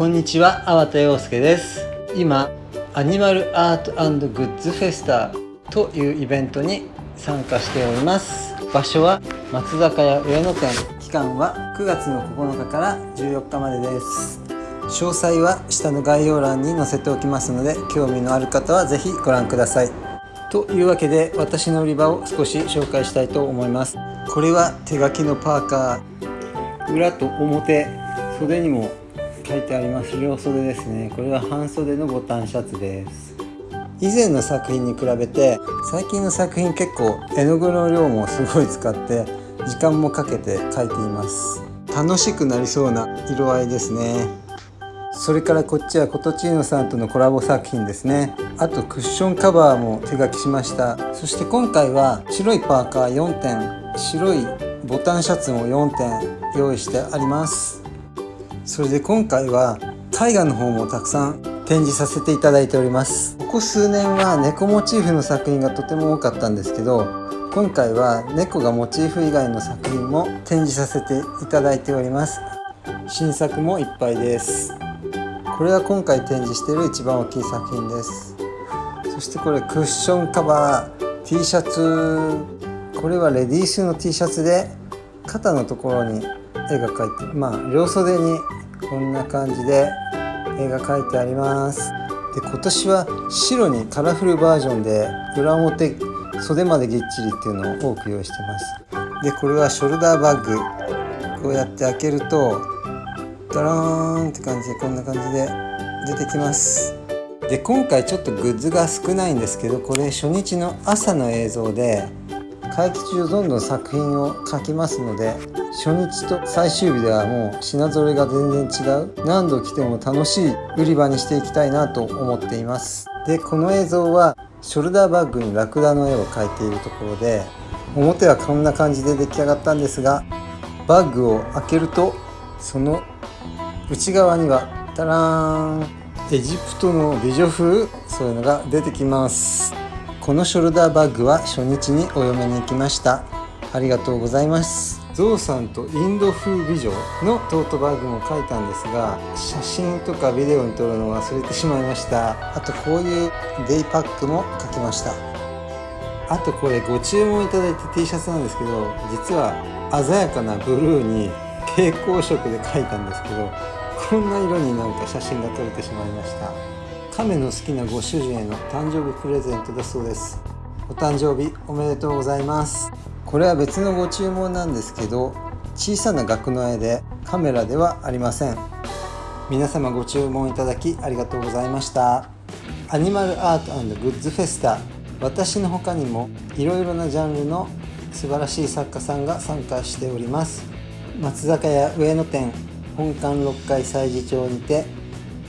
こんにちは、粟田洋介です。今、アニマルアートグッズフェスタというイベントに参加しております。場所は松坂屋上野店。期間は9月の9日から14日までです。詳細は下の概要欄に載せておきますので興味のある方は是非ご覧ください。というわけで私の売り場を少し紹介したいと思います。これは手書きのパーカー。裏と表袖にも書いてあります両袖ですね。これは半袖のボタンシャツです。以前の作品に比べて最近の作品結構絵の具の量もすごい使って時間もかけて描いています。楽しくなりそうな色合いですね。それからこっちはコトチーノさんとのコラボ作品ですね。あとクッションカバーも手書きしました。そして今回は白いパーカー4点白いボタンシャツも4点用意してあります。それで今回は絵画の方もたくさん展示させていただいております。ここ数年は猫モチーフの作品がとても多かったんですけど今回は猫がモチーフ以外の作品も展示させていただいております。新作もいっぱいです。これは今回展示している一番大きい作品です。そしてこれクッションカバー T シャツ。これはレディースの T シャツで肩のところに絵が描いてまあ両袖にこんな感じで絵が描いてあります。で今年は白にカラフルバージョンで裏表袖までぎっちりっていうのを多く用意してます。でこれはショルダーバッグ。こうやって開けるとダラーンって感じでこんな感じで出てきます。で今回ちょっとグッズが少ないんですけどこれ初日の朝の映像で会期中どんどん作品を描きますので初日と最終日ではもう品揃えが全然違う。何度来ても楽しい売り場にしていきたいなと思っています。でこの映像はショルダーバッグにラクダの絵を描いているところで表はこんな感じで出来上がったんですがバッグを開けるとその内側にはタラーンエジプトの美女風そういうのが出てきます。このショルダーバッグは初日にお嫁に行きました。ありがとうございます。ゾウさんとインド風美女のトートバッグも書いたんですが写真とかビデオに撮るの忘れてしまいました。あとこういうデイパックも書きました。あとこれご注文いただいた T シャツなんですけど実は鮮やかなブルーに蛍光色で描いたんですけどこんな色になんか写真が撮れてしまいました。亀の好きなご主人への誕生日プレゼントだそうです。お誕生日おめでとうございます。これは別のご注文なんですけど小さな額の絵でカメラではありません。皆様ご注文いただきありがとうございました。アニマルアートグッズフェスタ私の他にもいろいろなジャンルの素晴らしい作家さんが参加しております。松坂屋上野店本館6階催事町にて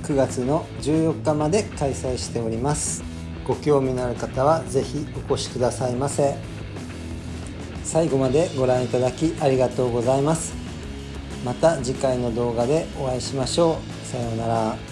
9月の14日まで開催しております。ご興味のある方は是非お越しくださいませ。最後までご覧いただきありがとうございます。また次回の動画でお会いしましょう。さようなら。